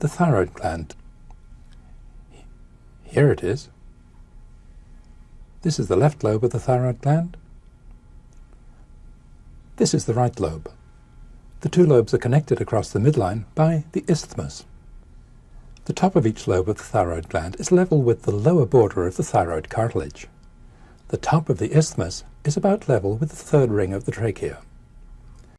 the thyroid gland. Here it is. This is the left lobe of the thyroid gland. This is the right lobe. The two lobes are connected across the midline by the isthmus. The top of each lobe of the thyroid gland is level with the lower border of the thyroid cartilage. The top of the isthmus is about level with the third ring of the trachea.